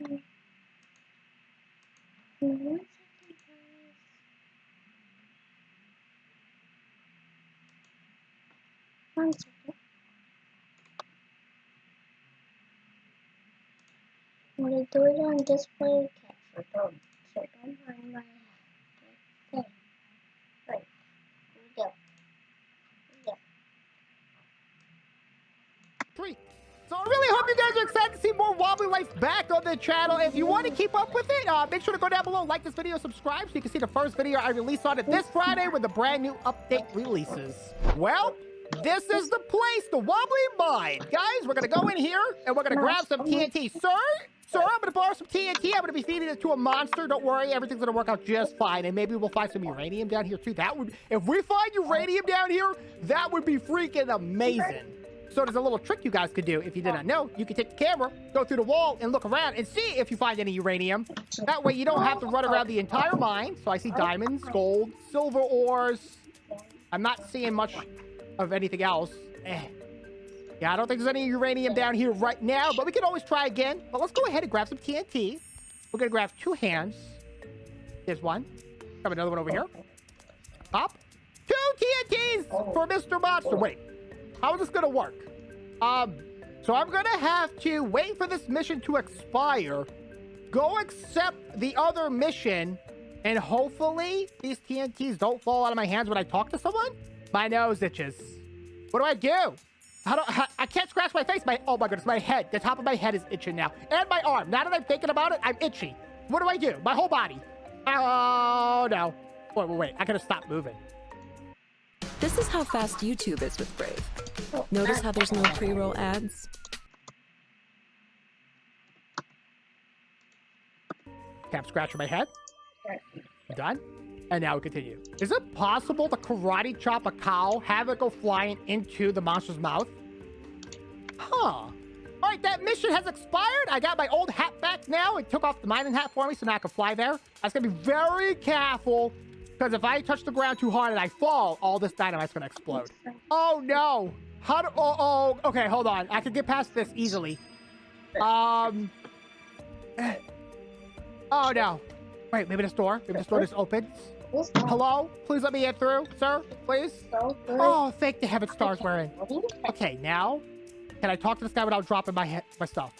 One second. I'm gonna do it on display capture, don't, so don't mind my thing. Right, here we go. Here we go. Three. So I really hope you guys are excited to see more Wobbly Life back on the channel. If you want to keep up with it, uh, make sure to go down below, like this video, subscribe, so you can see the first video I release on it this Friday when the brand new update releases. Well, this is the place, the Wobbly Mine. Guys, we're going to go in here, and we're going to grab some TNT. Sir, sir, I'm going to borrow some TNT. I'm going to be feeding it to a monster. Don't worry, everything's going to work out just fine. And maybe we'll find some uranium down here, too. That would, if we find uranium down here, that would be freaking amazing. So there's a little trick you guys could do. If you did not know, you can take the camera, go through the wall, and look around and see if you find any uranium. That way you don't have to run around the entire mine. So I see diamonds, gold, silver ores. I'm not seeing much of anything else. Eh. Yeah, I don't think there's any uranium down here right now, but we can always try again. But let's go ahead and grab some TNT. We're going to grab two hands. There's one. Grab another one over here. Up. Two TNTs for Mr. Monster. Wait. How is this going to work? Um, so I'm going to have to wait for this mission to expire, go accept the other mission, and hopefully these TNTs don't fall out of my hands when I talk to someone. My nose itches. What do I do? I, I can't scratch my face. My oh my goodness, my head. The top of my head is itching now, and my arm. Now that I'm thinking about it, I'm itchy. What do I do? My whole body. Oh no. Wait, wait, wait. I gotta stop moving. This is how fast YouTube is with Brave. Notice how there's no pre-roll ads? Cap scratch my head. Done. And now we continue. Is it possible to karate chop a cow, have it go flying into the monster's mouth? Huh. All right, that mission has expired. I got my old hat back now. It took off the mining hat for me, so now I can fly there. I was gonna be very careful, because if I touch the ground too hard and I fall, all this dynamite's gonna explode. Oh no! How do? Oh, oh, okay. Hold on. I could get past this easily. Um. Oh no! Wait, maybe this door. Maybe this door just opens. Hello? Please let me get through, sir. Please. is so good. Oh, thank the heaven stars we're in. What do you think? Okay, now can I talk to this guy without dropping my head, my stuff?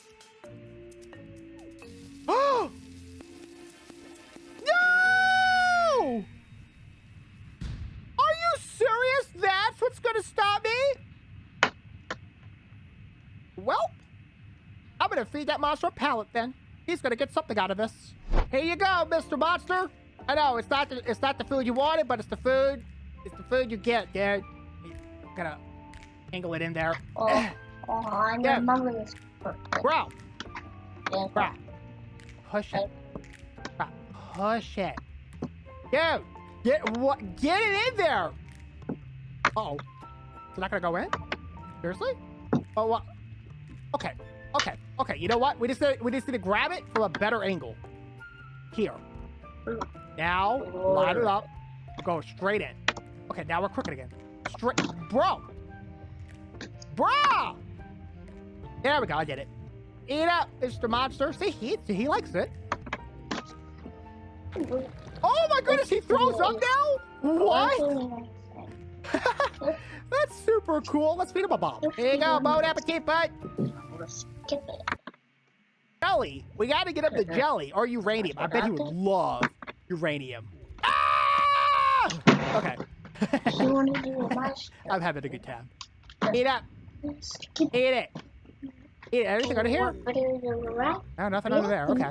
Gonna feed that monster a pallet then. He's gonna get something out of this. Here you go, Mr. Monster. I know it's not the, it's not the food you wanted, but it's the food. It's the food you get, dude. Gotta angle it in there. Oh, oh, I Yeah. remember this. Bro, Yeah. bro. Push it. Bro, push it. Dude, get what? Get it in there. Uh oh, it's not gonna go in. Seriously? Oh, what? Okay, okay, okay. You know what? We just we just need to grab it from a better angle. Here. Now, line it up. Go straight in. Okay, now we're crooked again. Straight, bro. Bro. There we go. I did it. Eat up, Mr. Monster. See, he he likes it. Oh my goodness, he throws up now? What? That's super cool. Let's feed him a bomb. Here you go, bon appetit, bud. It. Jelly. We gotta get up the jelly or uranium. I bet he would love uranium. Ah! Okay. You want to do a mash? I'm having a good time. Eat up. Eat it. Eat it. Everything under here? What video you're? Oh, nothing under there. Okay.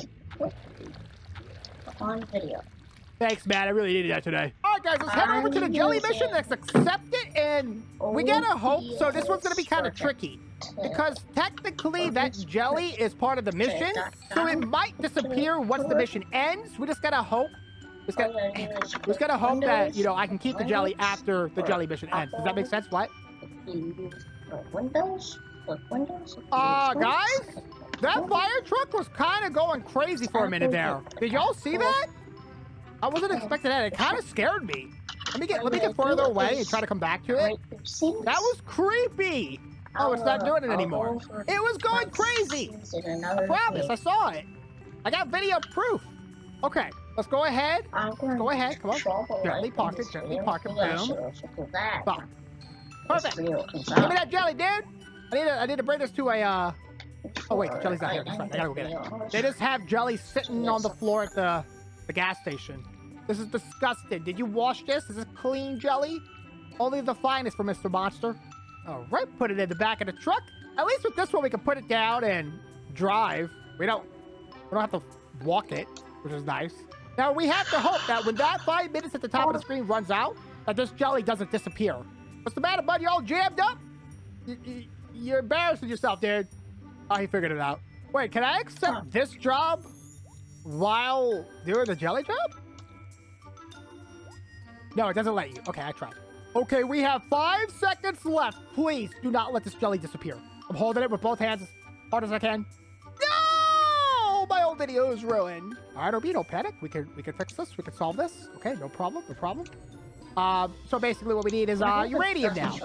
On video. Thanks, man. I really needed that today. Guys, let's head over to the jelly mission. Let's accept it, and we gotta hope. So this one's gonna be kind of tricky because technically that jelly is part of the mission, so it might disappear once the mission ends. We just gotta hope. We just gotta, we just gotta hope that you know I can keep the jelly after the jelly mission ends. Does that make sense? What? Windows? Windows? Uh, guys, that fire truck was kind of going crazy for a minute there. Did y'all see that? I wasn't expecting that. It kind of scared me. Let me get let me get further away and try to come back to it. That was creepy. Oh, it's not doing it anymore. It was going crazy. I promise, I saw it. I got video proof. Okay, let's go ahead. Go ahead, come on. Gently it, gently it, boom. sure, sure, do that. Boom. Perfect. Give me that jelly, dude. I need to, I need to bring this to a, uh, Oh, wait, Jelly's not here. That's right. I gotta go get it. they just have jelly sitting on the floor at the, the gas station. This is disgusting. Did you wash this? Is this clean jelly? Only the finest for Mr. Monster. All right, put it in the back of the truck. At least with this one, we can put it down and drive. We don't, we don't have to walk it, which is nice. Now, we have to hope that when that five minutes at the top of the screen runs out, that this jelly doesn't disappear. What's the matter, bud? You're all jammed up? You, you're embarrassing yourself, dude. Oh, he figured it out. Wait, can I accept this job while doing the jelly job? No, it doesn't let you. Okay, I tried. Okay, we have five seconds left. Please do not let this jelly disappear. I'm holding it with both hands as hard as I can. No! My old video is ruined. All right, Obi, no panic. We can we can fix this. We can solve this. Okay, no problem. No problem. Um, so basically, what we need is uh, uranium now.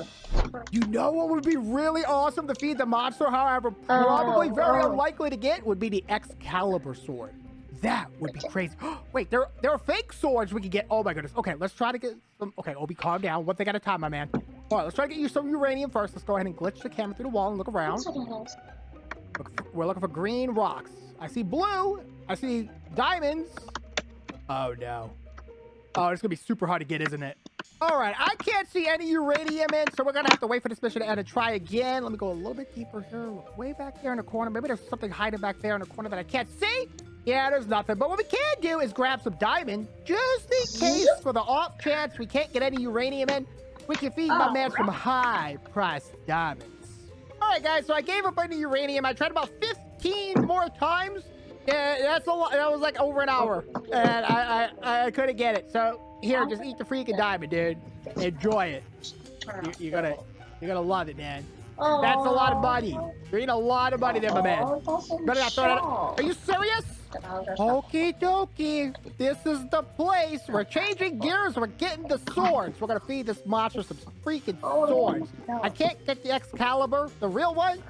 You know what would be really awesome to feed the monster, however, probably Oh, very oh. unlikely to get would be the Excalibur sword. That would be crazy. Wait, there there are fake swords we could get. Oh my goodness. Okay, let's try to get some. Okay, Obi, calm down. One thing at a time, my man. All right, let's try to get you some uranium first. Let's go ahead and glitch the camera through the wall and look around. That's what it is. Look for- we're looking for green rocks. I see blue. I see diamonds. Oh no. Oh, it's gonna be super hard to get, isn't it? All right, I can't see any uranium in, so we're gonna have to wait for this mission to end and try again. Let me go a little bit deeper here. Look way back there in the corner. Maybe there's something hiding back there in the corner that I can't see. Yeah, there's nothing. But what we can do is grab some diamond, just in case, for the off chance we can't get any uranium in. We can feed my Oh, man some high-priced diamonds. All right, guys. So I gave up on the uranium. I tried about 15 more times. Yeah, that's a lot. That was like over an hour, and I I, I couldn't get it. So here, just eat the freaking diamond, dude. Enjoy it. You, you're gonna you're gonna love it, man. That's a lot of money. You're eating a lot of money there, my man. Better not throw that. Are you serious? Okie dokie. This is the place. We're changing gears. We're getting the swords. We're gonna feed this monster some freaking swords. I can't get the Excalibur, the real one,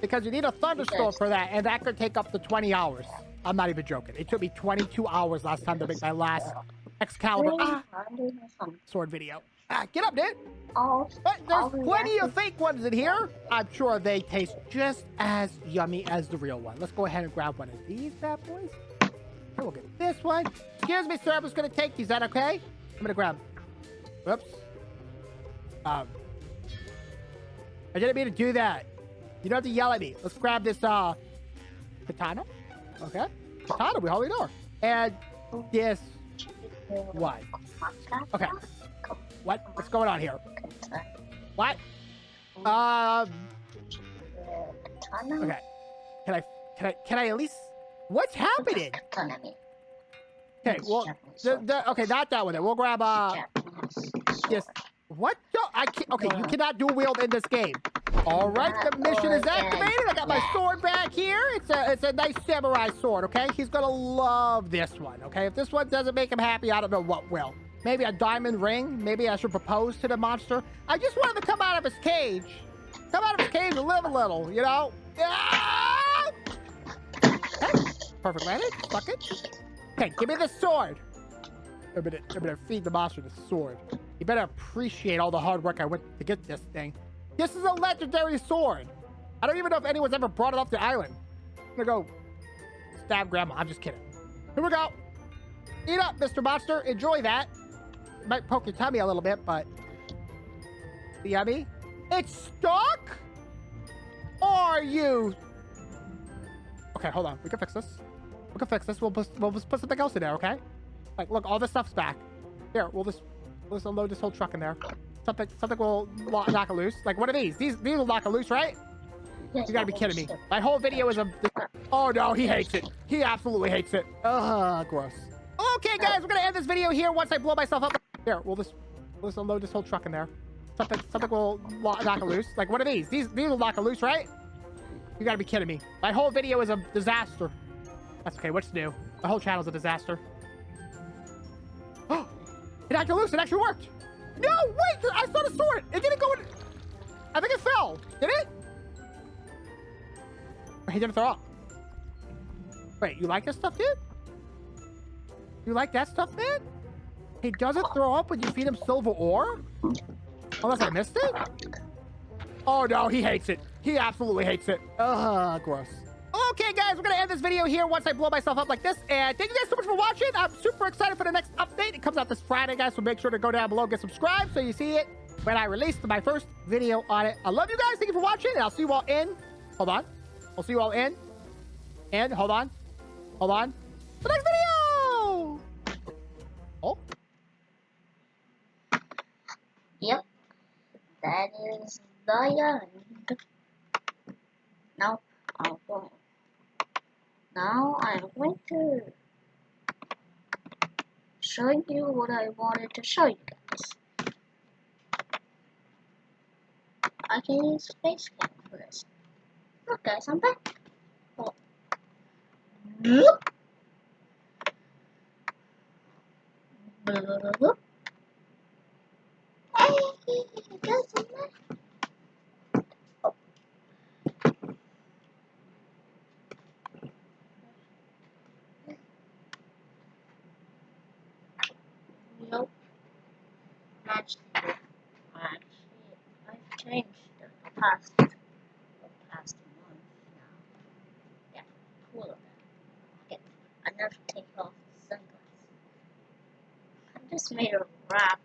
because you need a thunderstorm for that, and that could take up to 20 hours. I'm not even joking. It took me 22 hours last time to make my last Excalibur ah, sword video. Ah, get up, dude. Oh, But I'll there's plenty react. of fake ones in here. I'm sure they taste just as yummy as the real one. Let's go ahead and grab one of these bad boys. Okay, we'll get this one. Excuse me, sir. I'm just gonna take these. Is that okay? I'm gonna grab. Whoops. Um. I didn't mean to do that. You don't have to yell at me. Let's grab this uh katana. Okay. Katana, we hold the door. And this what? Okay. What? What's going on here? What? Um. Okay. Can I? Can I? Can I at least? What's happening? Okay. Well, the, the, okay, not that one. Then we'll grab uh this. What? No, I can't. Okay, you cannot do wield in this game. All right, the mission is activated. I got my sword back here. It's a it's a nice samurai sword. Okay, he's gonna love this one. Okay, if this one doesn't make him happy, I don't know what will. Maybe a diamond ring. Maybe I should propose to the monster. I just want him to come out of his cage. Come out of his cage and live a little. You know. Ah! Okay, perfect landing. Fuck it. Okay, give me the sword. I'm gonna, I'm gonna feed the monster the sword. You better appreciate all the hard work I went to get this thing. This is a legendary sword. I don't even know if anyone's ever brought it off the island. I'm gonna go stab grandma. I'm just kidding. Here we go. Eat up, Mr. Monster. Enjoy that. Might poke your tummy a little bit, but yummy. It's stuck? Are you? Okay, hold on. We can fix this. We can fix this. We'll put, we'll just put something else in there, okay? Like, look, all this stuff's back. Here, we'll just we'll just unload this whole truck in there. Something something will lo- knock it loose. Like, what are these? These these will knock it loose, right? You gotta be kidding me. My whole video is a... Oh, no, he hates it. He absolutely hates it. Ugh, gross. Okay, guys, we're gonna end this video here once I blow myself up. Here, we'll just, we'll just unload this whole truck in there. Something, something will lo- knock it loose. Like, what are these? These, these will knock it loose, right? You gotta be kidding me. My whole video is a disaster. That's okay, what's new? My whole channel's a disaster. Oh, it actually loose. It actually worked. No, wait, I saw the sword. It didn't go in. I think it fell. Did it? He didn't throw up. Wait, you like this stuff, dude? You like that stuff, man? He doesn't throw up when you feed him silver ore? Unless I missed it? Oh no, he hates it. He absolutely hates it. Ugh, gross. Okay, guys, we're gonna end this video here once I blow myself up like this. And thank you guys so much for watching. I'm super excited for the next update. It comes out this Friday, guys, so make sure to go down below, get subscribed so you see it when I release my first video on it. I love you guys. Thank you for watching, and I'll see you all in. Hold on. I'll see you all in. And hold on. Hold on. The next video! Oh. Yep. That is the end. Going. Now I'm going to show you what I wanted to show you guys. I can use cam for this. Look guys, I'm back. Oh. Look. Look. Hey, guys, I'm back. Oh. Nope. Actually, actually, I've changed the past, the past month now. Yeah, cool of that. Okay, I never take off the sunglasses. I just made a rap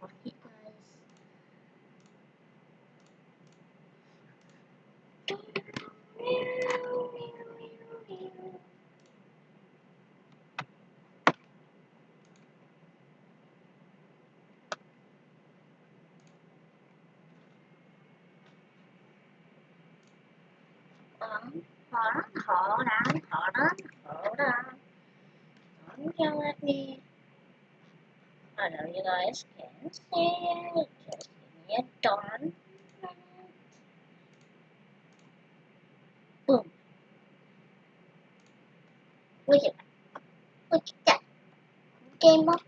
Um, hold on, hold on, hold on, hold on. Don't yell at me. I know you guys can see it. Just give me a darn minute. Boom. Look at that. Look at that. Game updated.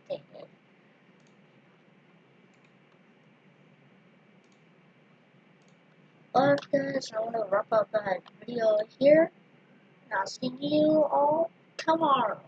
Guys, I want to wrap up that video here. And I'll see you all tomorrow.